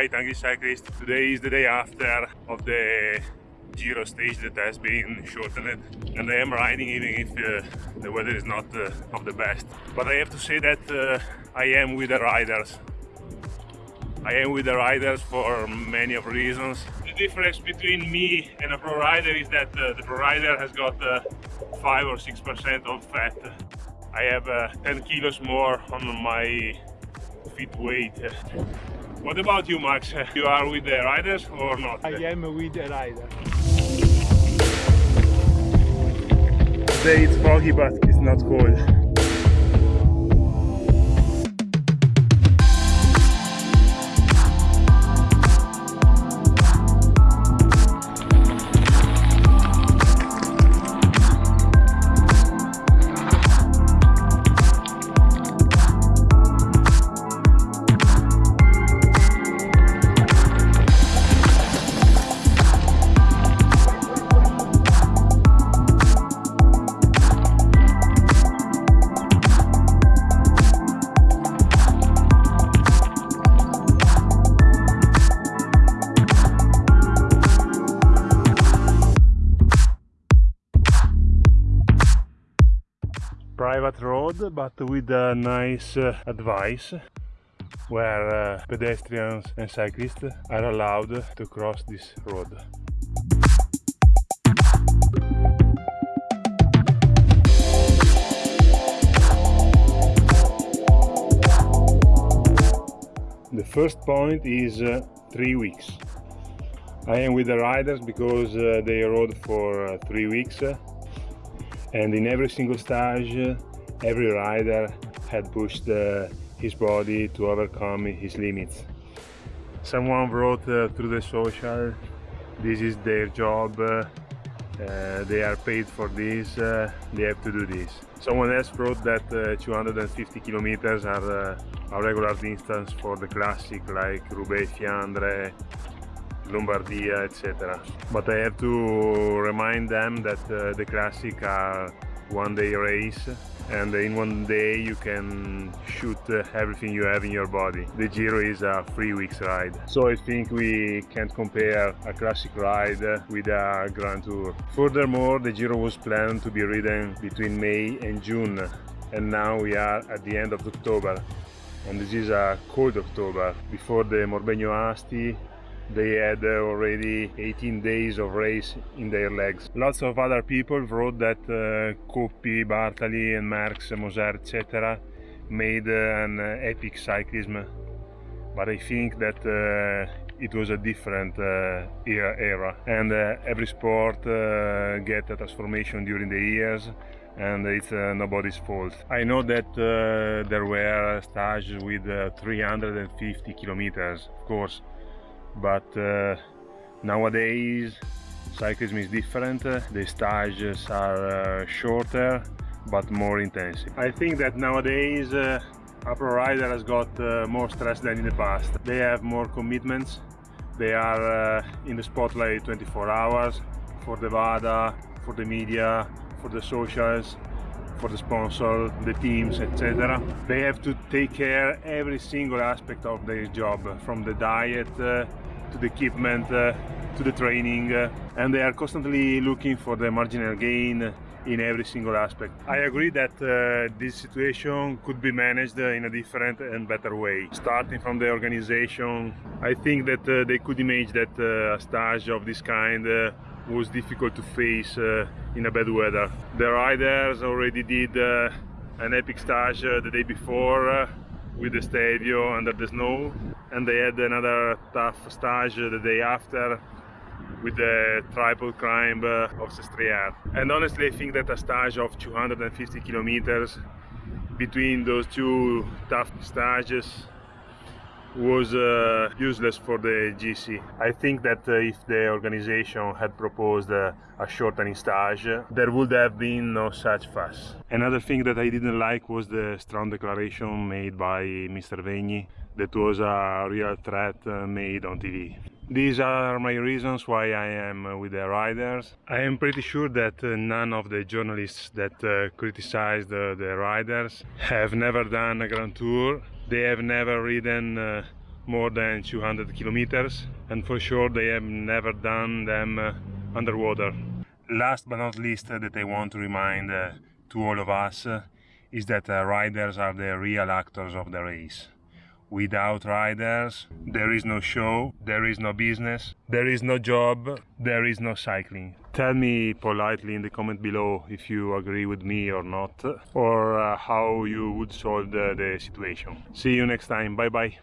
Right, Angry Cyclist. Today is the day after of the Giro stage that has been shortened and I am riding even if uh, the weather is not uh, of the best. But I have to say that uh, I am with the riders. I am with the riders for many of reasons. The difference between me and a pro rider is that uh, the pro rider has got uh, 5 or 6% of fat. I have uh, 10 kilos more on my feet weight. What about you, Max? You are with the riders or not? I am with the rider. Today it's foggy but it's not cold. Private road but with a nice uh, advice where uh, pedestrians and cyclists are allowed to cross this road. The first point is uh, three weeks. I am with the riders because uh, they rode for uh, three weeks and in every single stage every rider had pushed uh, his body to overcome his limits. Someone wrote uh, through the social this is their job uh, uh they are paid for this uh, they have to do this. Someone else wrote that uh, 250 kilometers are a regular distance for the classic like Roubaix, Fiandre, Lombardia, etc. But I have to remind them that uh, the classic are one day race and in one day you can shoot uh, everything you have in your body. The Giro is a three weeks ride. So I think we can't compare a classic ride with a Grand Tour. Furthermore, the Giro was planned to be ridden between May and June and now we are at the end of October and this is a cold October. Before the Morbegno Asti they had already 18 days of race in their legs. Lots of other people wrote that uh, Coppi, Bartali and Merckx, Moser etc. made uh, an uh, epic cyclism but I think that uh, it was a different uh, era and uh, every sport uh, get a transformation during the years and it's uh, nobody's fault. I know that uh, there were stages with 350 kilometers, of course, but uh, nowadays cyclism is different. The stages are uh, shorter but more intensive. I think that nowadays uh, a pro rider has got uh, more stress than in the past. They have more commitments. They are uh, in the spotlight 24 hours for the WADA, for the media, for the socials, for the sponsor, the teams, etc. They have to take care every single aspect of their job, from the diet uh, to the equipment uh, to the training, uh, and they are constantly looking for the marginal gain in every single aspect. I agree that uh, this situation could be managed in a different and better way. Starting from the organization, I think that uh, they could imagine that uh, a stage of this kind uh, was difficult to face in a bad weather. The riders already did an epic stage the day before with the Stelvio under the snow and they had another tough stage the day after with the triple climb of Sestriere. And honestly I think that a stage of 250 kilometers between those two tough stages was uh, useless for the GC. I think that uh, if the organization had proposed uh, a shortening stage, there would have been no such fuss. Another thing that I didn't like was the strong declaration made by Mr. Vegni that was a real threat uh, made on TV. These are my reasons why I am with the riders. I am pretty sure that uh, none of the journalists that uh, criticized the riders have never done a Grand Tour they have never ridden uh, more than 200 kilometers and for sure they have never done them uh, underwater. Last but not least uh, that I want to remind uh, to all of us uh, is that riders are the real actors of the race. Without riders, there is no show, there is no business, there is no job, there is no cycling. Tell me politely in the comment below if you agree with me or not, or uh, how you would solve the, the situation. See you next time, bye bye.